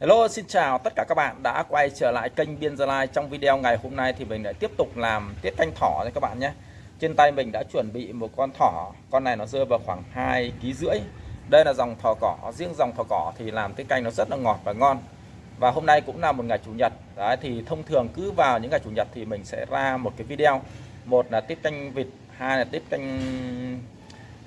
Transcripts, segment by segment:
Hello, xin chào tất cả các bạn đã quay trở lại kênh Biên Gia Lai. Trong video ngày hôm nay thì mình lại tiếp tục làm tiết canh thỏ cho các bạn nhé. Trên tay mình đã chuẩn bị một con thỏ, con này nó rơi vào khoảng 2 kg rưỡi. Đây là dòng thỏ cỏ, riêng dòng thỏ cỏ thì làm tiết canh nó rất là ngọt và ngon. Và hôm nay cũng là một ngày chủ nhật. Đấy, thì thông thường cứ vào những ngày chủ nhật thì mình sẽ ra một cái video. Một là tiết canh vịt, hai là tiết canh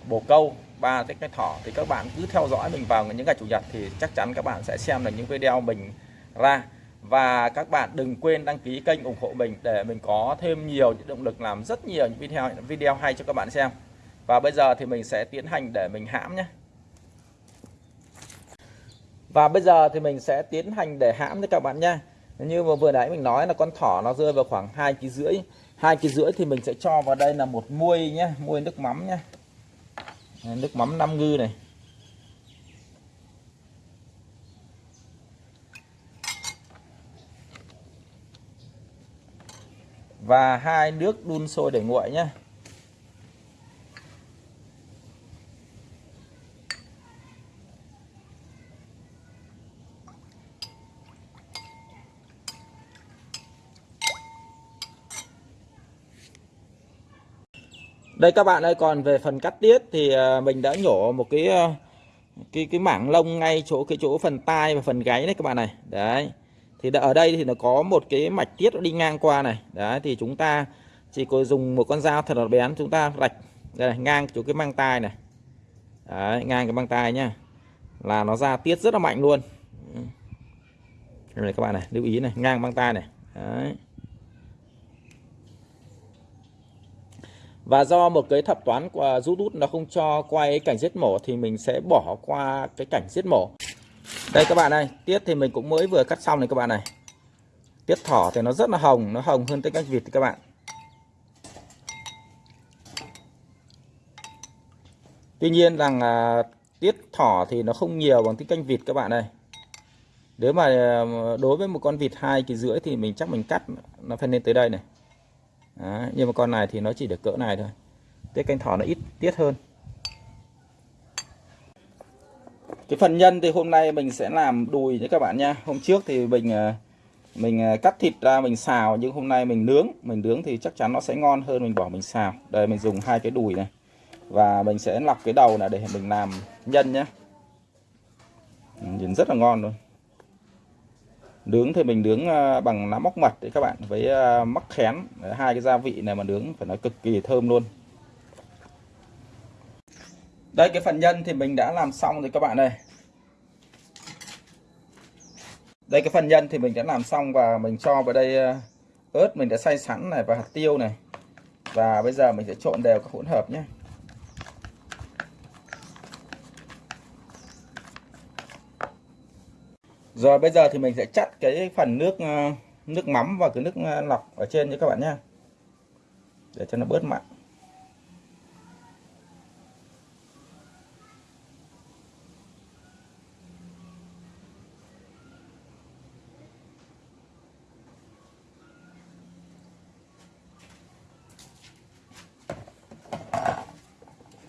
bồ câu, ba cái cái thỏ, thì các bạn cứ theo dõi mình vào những ngày chủ nhật thì chắc chắn các bạn sẽ xem được những video mình ra. Và các bạn đừng quên đăng ký kênh ủng hộ mình để mình có thêm nhiều những động lực làm rất nhiều những video video hay cho các bạn xem. Và bây giờ thì mình sẽ tiến hành để mình hãm nhé. Và bây giờ thì mình sẽ tiến hành để hãm với các bạn nha. Như mà vừa nãy mình nói là con thỏ nó rơi vào khoảng hai kg rưỡi. Hai kg rưỡi thì mình sẽ cho vào đây là một muôi nhé, muôi nước mắm nhé nước mắm năm ngư này. Và hai nước đun sôi để nguội nhé đây các bạn ơi còn về phần cắt tiết thì à, mình đã nhổ một cái à, cái cái mảng lông ngay chỗ cái chỗ phần tai và phần gáy đấy các bạn này. Đấy. Thì ở đây thì nó có một cái mạch tiết đi ngang qua này. Đấy thì chúng ta chỉ có dùng một con dao thật là bén chúng ta rạch đây này, ngang chỗ cái mang tai này. Đấy, ngang cái mang tai nhá. Là nó ra tiết rất là mạnh luôn. Đây này các bạn này lưu ý này ngang mang tai này. Đấy. Và do một cái thập toán của YouTube nó không cho quay cảnh giết mổ thì mình sẽ bỏ qua cái cảnh giết mổ. Đây các bạn ơi tiết thì mình cũng mới vừa cắt xong này các bạn này. Tiết thỏ thì nó rất là hồng nó hồng hơn tiết canh vịt các bạn. Tuy nhiên rằng à, tiết thỏ thì nó không nhiều bằng tiết canh vịt các bạn ơi. Nếu mà ờ, đối với một con vịt hai kỳ rưỡi thì mình chắc mình cắt nó phải lên tới đây này. Đấy, nhưng mà con này thì nó chỉ được cỡ này thôi. Tiết canh thỏ nó ít tiết hơn. Cái phần nhân thì hôm nay mình sẽ làm đùi nhé các bạn nha. Hôm trước thì mình ờ, mình ờ, cắt thịt ra mình xào nhưng hôm nay mình nướng. Mình nướng thì chắc chắn nó sẽ ngon hơn mình bỏ mình xào. Đây mình dùng hai cái đùi này. Và mình sẽ lọc cái đầu này để mình làm nhân nhé ừ, nhìn rất là ngon luôn nướng thì mình nướng à, bằng lá móc mật đấy các bạn, với à, mắc khén. Hai cái gia vị này mà nướng phải nói cực kỳ thơm luôn. Đây, cái phần nhân thì mình đã làm xong rồi các bạn ơi. Đây, cái phần nhân thì mình đã làm xong và mình cho vào đây à, ớt mình đã xay sẵn này và hạt tiêu này. Và bây giờ mình sẽ trộn đều các hỗn hợp nhé. Rồi bây giờ thì mình sẽ chắt cái phần nước ờ, nước mắm và cái nước ờ, lọc ở trên cho các bạn nhé. Để cho nó bớt mặn.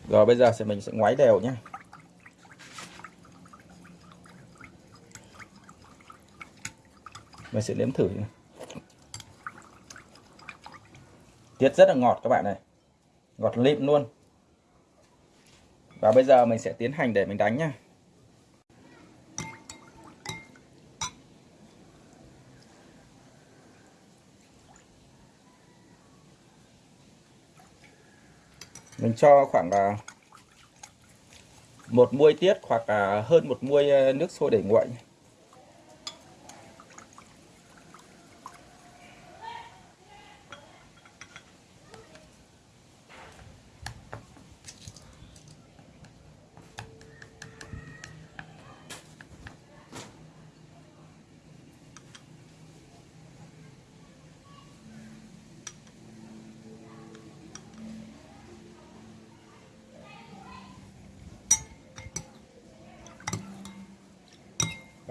Rồi bây giờ thì mình sẽ ngoái đều nhé. Mình sẽ nếm thử. Này. tiết rất là ngọt các bạn này ngọt lịm luôn. Và bây giờ mình sẽ tiến hành để mình đánh nhá mình cho khoảng là một muôi tiết hoặc là hơn một muôi à, nước sôi để nguội.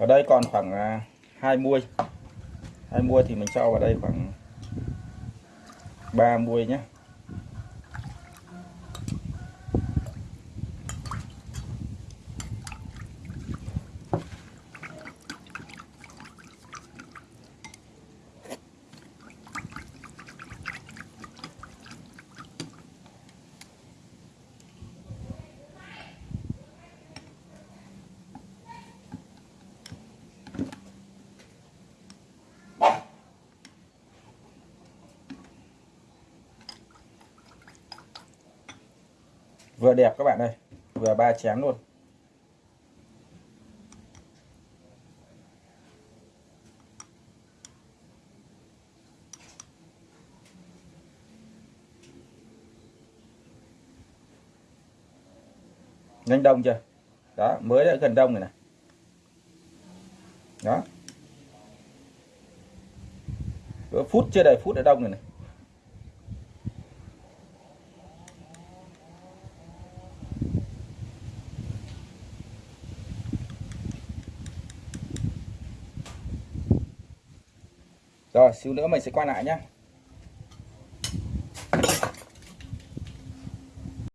Ở đây còn khoảng à, hai muôi. Hai muôi thì mình cho vào đây khoảng 3 muôi nhé vừa đẹp các bạn ơi, vừa ba chén luôn. Nhanh đông chưa? Đó, mới đã gần đông rồi này. Đó. Phút chưa đầy phút đã đông rồi này. Rồi xíu nữa mình sẽ quay lại nhé